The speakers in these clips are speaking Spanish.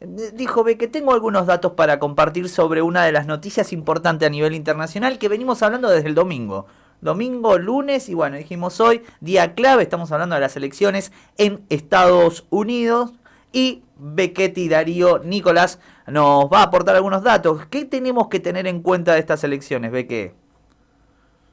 dijo, ve que tengo algunos datos para compartir sobre una de las noticias importantes a nivel internacional que venimos hablando desde el domingo. Domingo, lunes y bueno, dijimos hoy, día clave, estamos hablando de las elecciones en Estados Unidos y Bequetti Darío Nicolás nos va a aportar algunos datos. ¿Qué tenemos que tener en cuenta de estas elecciones, Beque?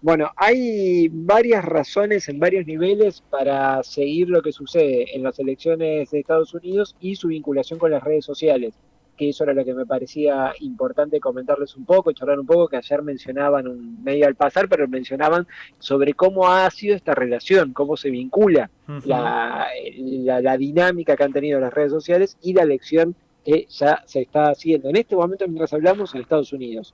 Bueno, hay varias razones en varios niveles para seguir lo que sucede en las elecciones de Estados Unidos y su vinculación con las redes sociales, que eso era lo que me parecía importante comentarles un poco, charlar un poco, que ayer mencionaban un medio al pasar, pero mencionaban sobre cómo ha sido esta relación, cómo se vincula la, la dinámica que han tenido las redes sociales y la elección que ya se está haciendo. En este momento mientras hablamos en Estados Unidos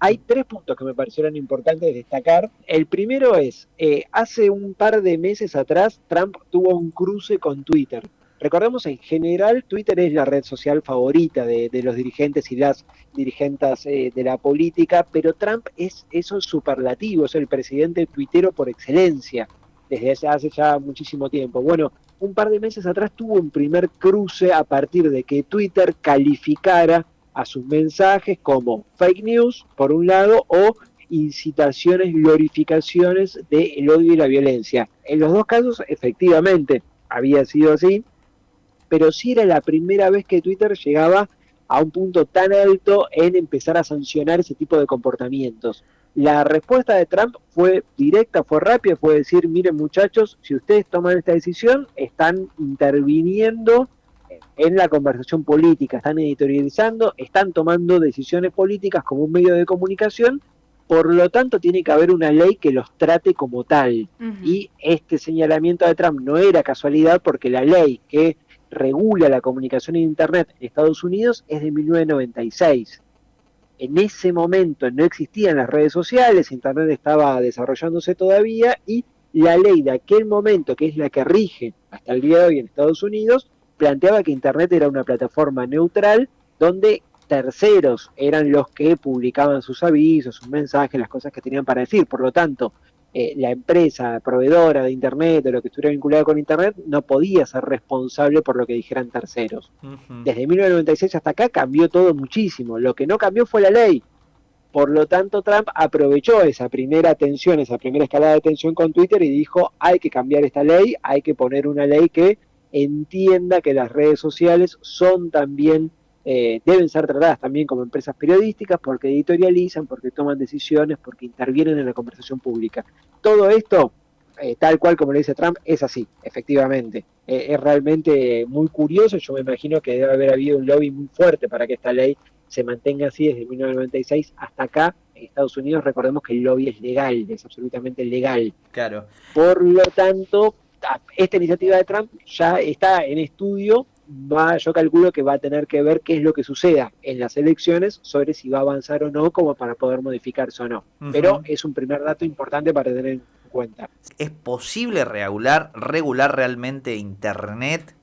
hay tres puntos que me parecieron importantes destacar. El primero es, eh, hace un par de meses atrás, Trump tuvo un cruce con Twitter. Recordemos, en general, Twitter es la red social favorita de, los dirigentes y las dirigentes eh, de la política, pero Trump es eso superlativo, es el presidente tuitero por excelencia, desde hace ya muchísimo tiempo. Bueno, un par de meses atrás tuvo un primer cruce a partir de que Twitter calificara a sus mensajes como fake news, por un lado, o incitaciones, glorificaciones del odio y la violencia. En los dos casos, efectivamente, había sido así, pero sí era la primera vez que Twitter llegaba a un punto tan alto en empezar a sancionar ese tipo de comportamientos. La respuesta de Trump fue directa, fue rápida, fue decir, miren muchachos, si ustedes toman esta decisión, están interviniendo en la conversación política, están editorializando, están tomando decisiones políticas como un medio de comunicación, por lo tanto tiene que haber una ley que los trate como tal. Y este señalamiento de Trump no era casualidad porque la ley que regula la comunicación en Internet en Estados Unidos es de 1996. En ese momento no existían las redes sociales, Internet estaba desarrollándose todavía y la ley de aquel momento, que es la que rige hasta el día de hoy en Estados Unidos, planteaba que Internet era una plataforma neutral donde terceros eran los que publicaban sus avisos, sus mensajes, las cosas que tenían para decir. Por lo tanto, eh, la empresa proveedora de Internet o lo que estuviera vinculado con Internet no podía ser responsable por lo que dijeran terceros. Desde 1996 hasta acá cambió todo muchísimo. Lo que no cambió fue la ley. Por lo tanto, Trump aprovechó esa primera tensión, esa primera escalada de tensión con Twitter y dijo, hay que cambiar esta ley, hay que poner una ley que entienda que las redes sociales son también, eh, deben ser tratadas también como empresas periodísticas porque editorializan, porque toman decisiones, porque intervienen en la conversación pública. Todo esto, eh, tal cual como le dice Trump, es así, efectivamente. Eh, es realmente muy curioso, yo me imagino que debe haber habido un lobby muy fuerte para que esta ley se mantenga así desde 1996 hasta acá. En Estados Unidos recordemos que el lobby es legal, es absolutamente legal. Claro. Por lo tanto, esta iniciativa de Trump ya está en estudio, va, yo calculo que va a tener que ver qué es lo que suceda en las elecciones sobre si va a avanzar o no, como para poder modificarse o no. Pero es un primer dato importante para tener en cuenta. ¿Es posible regular, regular realmente Internet?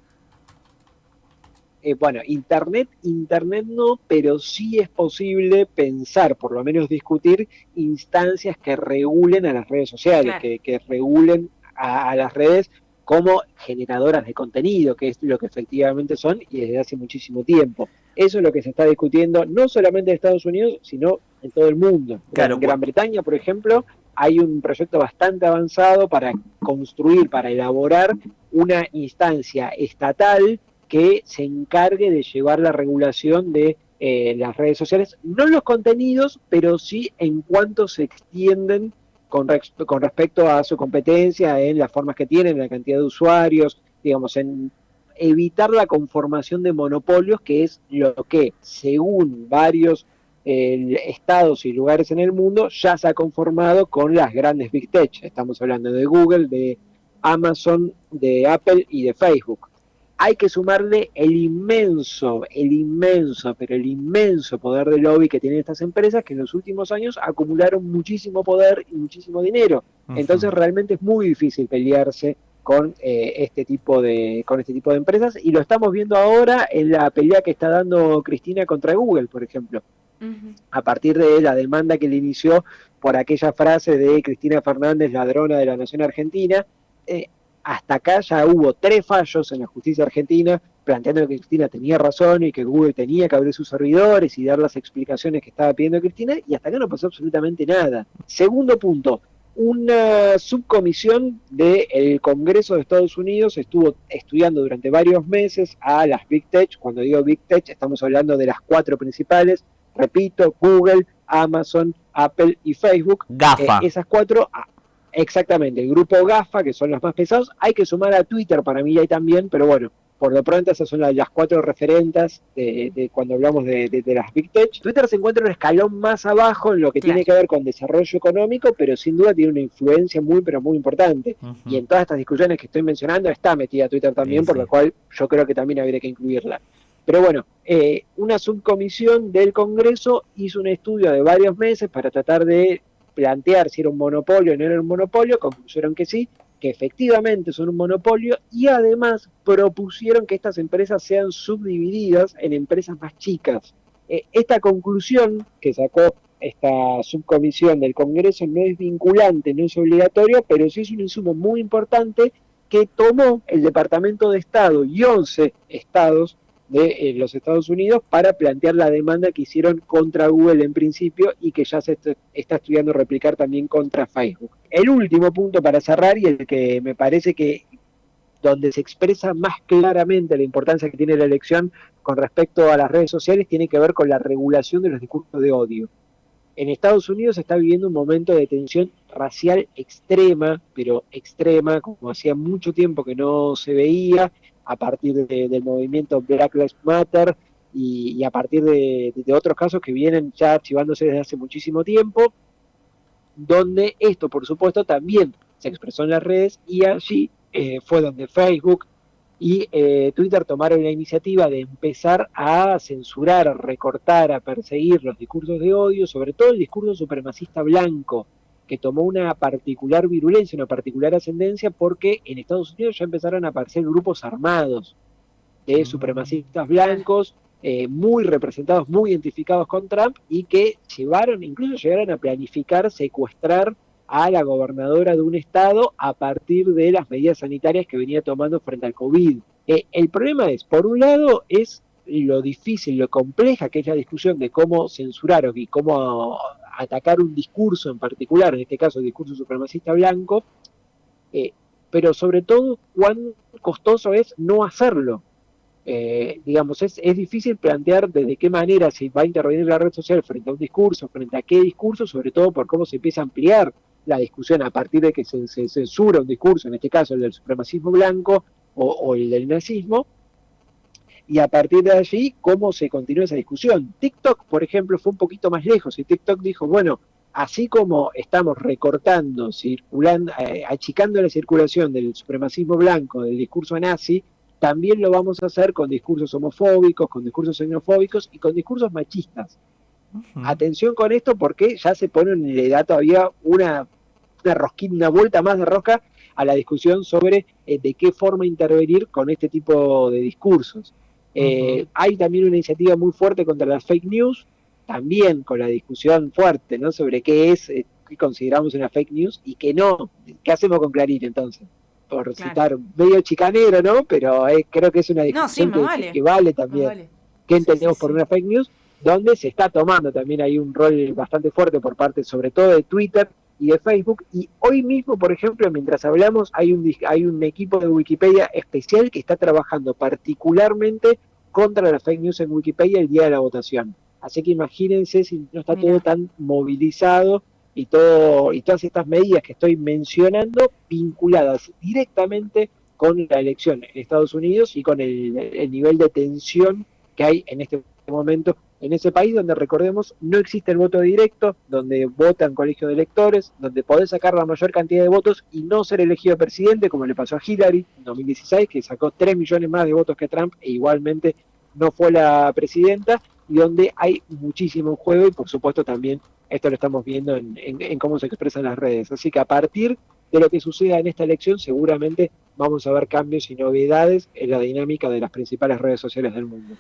Eh, bueno, Internet, Internet no, pero sí es posible pensar, por lo menos discutir, instancias que regulen a las redes sociales, que, que regulen a, las redes como generadoras de contenido, que es lo que efectivamente son y desde hace muchísimo tiempo. Eso es lo que se está discutiendo no solamente en Estados Unidos, sino en todo el mundo. en Gran Bretaña, por ejemplo, hay un proyecto bastante avanzado para construir, para elaborar una instancia estatal que se encargue de llevar la regulación de eh, las redes sociales, no los contenidos, pero sí en cuanto se extienden con, con respecto a su competencia en las formas que tienen, la cantidad de usuarios, digamos, en evitar la conformación de monopolios, que es lo que, según varios estados y lugares en el mundo, ya se ha conformado con las grandes Big Tech. Estamos hablando de Google, de Amazon, de Apple y de Facebook hay que sumarle el inmenso, el inmenso, pero el inmenso poder de lobby que tienen estas empresas que en los últimos años acumularon muchísimo poder y muchísimo dinero. Entonces realmente es muy difícil pelearse con eh, este tipo de con este tipo de empresas y lo estamos viendo ahora en la pelea que está dando Cristina contra Google, por ejemplo. A partir de la demanda que le inició por aquella frase de Cristina Fernández, ladrona de la nación argentina, eh, hasta acá ya hubo tres fallos en la justicia argentina planteando que Cristina tenía razón y que Google tenía que abrir sus servidores y dar las explicaciones que estaba pidiendo Cristina, y hasta acá no pasó absolutamente nada. Segundo punto, una subcomisión del Congreso de Estados Unidos estuvo estudiando durante varios meses a las Big Tech. Cuando digo Big Tech, estamos hablando de las cuatro principales. Repito, Google, Amazon, Apple y Facebook. GAFA. Eh, esas cuatro, exactamente, el grupo GAFA, que son los más pesados. Hay que sumar a Twitter para mí ahí también, pero bueno, por lo pronto esas son las, cuatro referentes de, cuando hablamos de, las Big Tech. Twitter se encuentra un escalón más abajo en lo que tiene que ver con desarrollo económico, pero sin duda tiene una influencia muy, pero muy importante. Y en todas estas discusiones que estoy mencionando está metida Twitter también, por lo cual yo creo que también habría que incluirla. Pero bueno, eh, una subcomisión del Congreso hizo un estudio de varios meses para tratar de plantear si era un monopolio o no era un monopolio, concluyeron que sí, que efectivamente son un monopolio y además propusieron que estas empresas sean subdivididas en empresas más chicas. Eh, esta conclusión que sacó esta subcomisión del Congreso no es vinculante, no es obligatorio, pero sí es un insumo muy importante que tomó el Departamento de Estado y 11 estados de eh, los Estados Unidos para plantear la demanda que hicieron contra Google en principio y que ya se está estudiando replicar también contra Facebook. El último punto para cerrar y el que me parece que donde se expresa más claramente la importancia que tiene la elección con respecto a las redes sociales tiene que ver con la regulación de los discursos de odio. En Estados Unidos se está viviendo un momento de tensión racial extrema, pero extrema, como hacía mucho tiempo que no se veía, a partir del movimiento Black Lives Matter y, a partir de, otros casos que vienen ya archivándose desde hace muchísimo tiempo, donde esto, por supuesto, también se expresó en las redes y allí eh, fue donde Facebook y eh, Twitter tomaron la iniciativa de empezar a censurar, a recortar, a perseguir los discursos de odio, sobre todo el discurso supremacista blanco, que tomó una particular virulencia, una particular ascendencia, porque en Estados Unidos ya empezaron a aparecer grupos armados de mm. supremacistas blancos, eh, muy representados, muy identificados con Trump, y que llevaron, incluso llegaron a planificar secuestrar a la gobernadora de un estado a partir de las medidas sanitarias que venía tomando frente al COVID. Eh, el problema es, por un lado, es lo difícil, lo compleja que es la discusión de cómo censurar y cómo atacar un discurso en particular, en este caso el discurso supremacista blanco, eh, pero sobre todo cuán costoso es no hacerlo. Eh, digamos, es, es difícil plantear de qué manera se va a intervenir la red social frente a un discurso, frente a qué discurso, sobre todo por cómo se empieza a ampliar la discusión a partir de que se, censura un discurso, en este caso el del supremacismo blanco o el del nazismo, y a partir de allí, cómo se continúa esa discusión. TikTok, por ejemplo, fue un poquito más lejos y TikTok dijo, bueno, así como estamos recortando, circulando, eh, achicando la circulación del supremacismo blanco, del discurso nazi, también lo vamos a hacer con discursos homofóbicos, con discursos xenofóbicos y con discursos machistas. Atención con esto porque ya se pone en le da todavía una, una rosquina, una vuelta más de rosca a la discusión sobre eh, de qué forma intervenir con este tipo de discursos. Eh, hay también una iniciativa muy fuerte contra las fake news, también con la discusión fuerte ¿no? sobre qué es, eh, qué consideramos una fake news y qué no. ¿Qué hacemos con Clarín entonces? Por citar medio chicanero, ¿no? Pero eh, creo que es una discusión que, vale. también. ¿Qué entendemos por una fake news? Donde se está tomando también hay un rol bastante fuerte por parte, sobre todo de Twitter, y de Facebook. Y hoy mismo, por ejemplo, mientras hablamos, hay un, hay un equipo de Wikipedia especial que está trabajando particularmente contra las fake news en Wikipedia el día de la votación. Así que imagínense si no está todo tan movilizado y todo y todas estas medidas que estoy mencionando vinculadas directamente con la elección en Estados Unidos y con el nivel de tensión que hay en este momento en ese país donde recordemos no existe el voto directo, donde votan colegio de electores, donde podés sacar la mayor cantidad de votos y no ser elegido presidente, como le pasó a Hillary en 2016, que sacó 3 millones más de votos que Trump e igualmente no fue la presidenta, y donde hay muchísimo juego y por supuesto también esto lo estamos viendo en, en cómo se expresan las redes. Así que a partir de lo que suceda en esta elección seguramente vamos a ver cambios y novedades en la dinámica de las principales redes sociales del mundo.